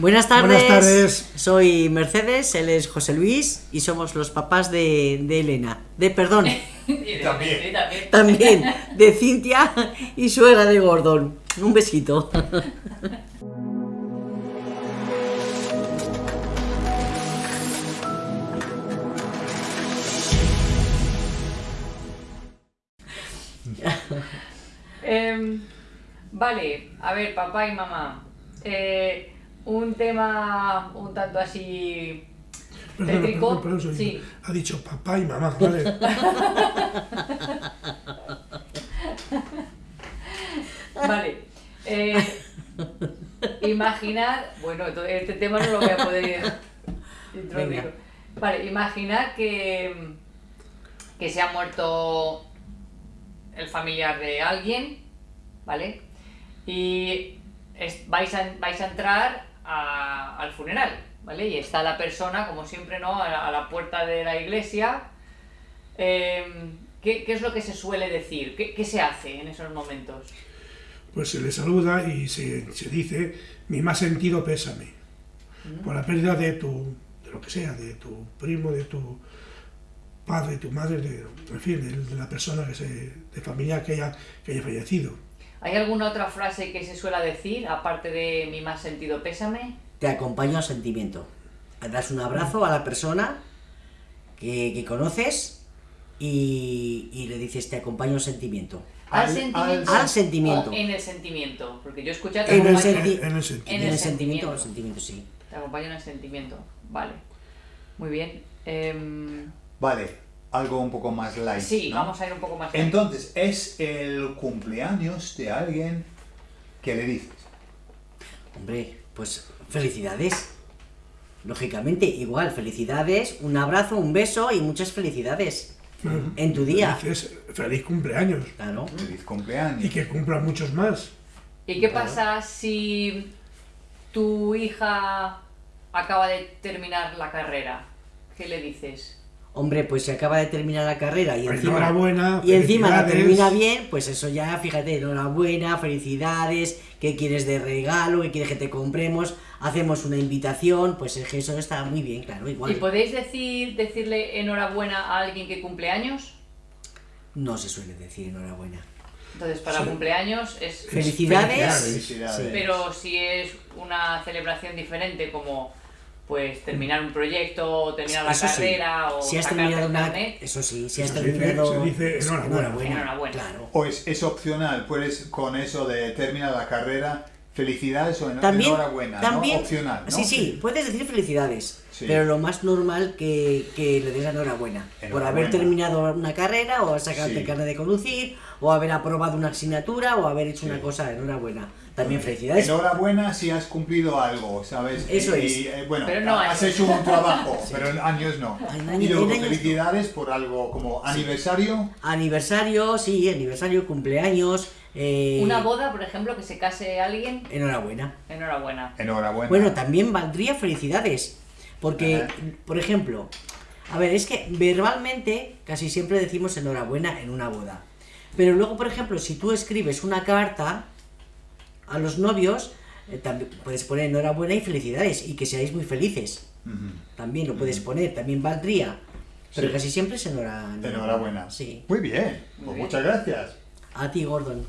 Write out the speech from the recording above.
Buenas tardes. Buenas tardes. Soy Mercedes, él es José Luis y somos los papás de, de Elena. De, perdón, también. también de Cintia y suegra de Gordon. Un besito. Em, vale, a ver, papá y mamá. Eh, un tema un tanto así Perdón, tétrico. perdón, perdón, soy- Sí. Ha dicho papá y mamá, ¿vale? Vale. Eh, imaginad, bueno, este tema no lo voy a poder introducir. Vale, imaginad que, que se ha muerto el familiar de alguien, ¿vale? Y es- vais, a, vais a entrar a- al funeral, ¿vale? Y está la persona, como siempre, ¿no? A la, a la puerta de la iglesia. Em, ¿qué, qué es lo que se suele decir? ¿Qué, qué se hace en esos momentos? Pues se le saluda y se, se dice mi más sentido pésame por la pérdida de tu, de lo que sea, de tu primo, de tu padre, tu madre, de, en fin, de, de la persona que se, de familia que haya, que haya fallecido. ¿Hay alguna otra frase que se suele decir, aparte de mi más sentido pésame? Te acompaño al sentimiento. Das un abrazo a la persona que, que conoces y, y le dices te acompaño al sentimiento. Al, Al- sentimiento. al sentimiento. en el sentimiento. Porque yo he escuchado En el senti- en el En. En sentimiento, sentimiento. el sentimiento, sí. Te acompaño en el sentimiento. Vale. Muy bien. Em, Vale, algo un poco más light. sí, ¿no? vamos a ir un poco más. Entonces, es el cumpleaños de alguien que le dices. Hombre, pues felicidades. Lógicamente, igual, felicidades, un abrazo, un beso y muchas felicidades en tu día. Dices feliz cumpleaños Claro. Feliz cumpleaños. y que cumpla muchos más. ¿Y qué pasa si tu hija acaba de terminar la carrera? ¿Qué le dices? Hombre, pues se acaba de terminar la carrera y encima, Enhorabuena, y encima la termina bien, pues eso ya, fíjate, enhorabuena, felicidades, qué quieres de regalo, qué quieres que te compremos, hacemos una invitación, pues es que eso está muy bien, claro, ¿Y igual. podéis decir, decirle enhorabuena a alguien que cumple años? No se suele decir enhorabuena. Entonces, para Sí. cumpleaños es... Felicidades. Felicidades. Sí. Pero si es una celebración diferente como pues terminar un proyecto o terminar la Eso sí, carrera o si has terminado una, carnet, eso sí, si has terminado, se dice enhorabuena. Enhorabuena. claro. O es, es opcional, puedes con eso de terminar la carrera, felicidades o También, enhorabuena, también, ¿no? Opcional, ¿no? sí, sí, puedes decir felicidades, Sí. pero lo más normal que, que le des enhorabuena, por Enhorabuena. haber terminado una carrera, o sacarte Sí. el carnet de conducir, o haber aprobado una asignatura, o haber hecho una cosa, enhorabuena. También felicidades. Enhorabuena si has cumplido algo, ¿sabes? Eso y, es. y, eh, bueno, Pero no has años. hecho un trabajo, pero en años no. En y años- luego años no. felicidades por algo como aniversario. Aniversario, sí, aniversario, cumpleaños, eh, una boda, por ejemplo, que se case alguien, enhorabuena. enhorabuena. Enhorabuena. Bueno, también valdría felicidades. Porque, Ajá. por ejemplo, a ver, es que verbalmente casi siempre decimos enhorabuena en una boda. Pero luego, por ejemplo, si tú escribes una carta a los novios, eh, también puedes poner enhorabuena y felicidades y que seáis muy felices. También lo puedes poner, también valdría. Pero Sí. casi siempre es enhora- Enhorabuena. Sí. Muy bien, Muy pues bien. muchas gracias. A ti, Gordon.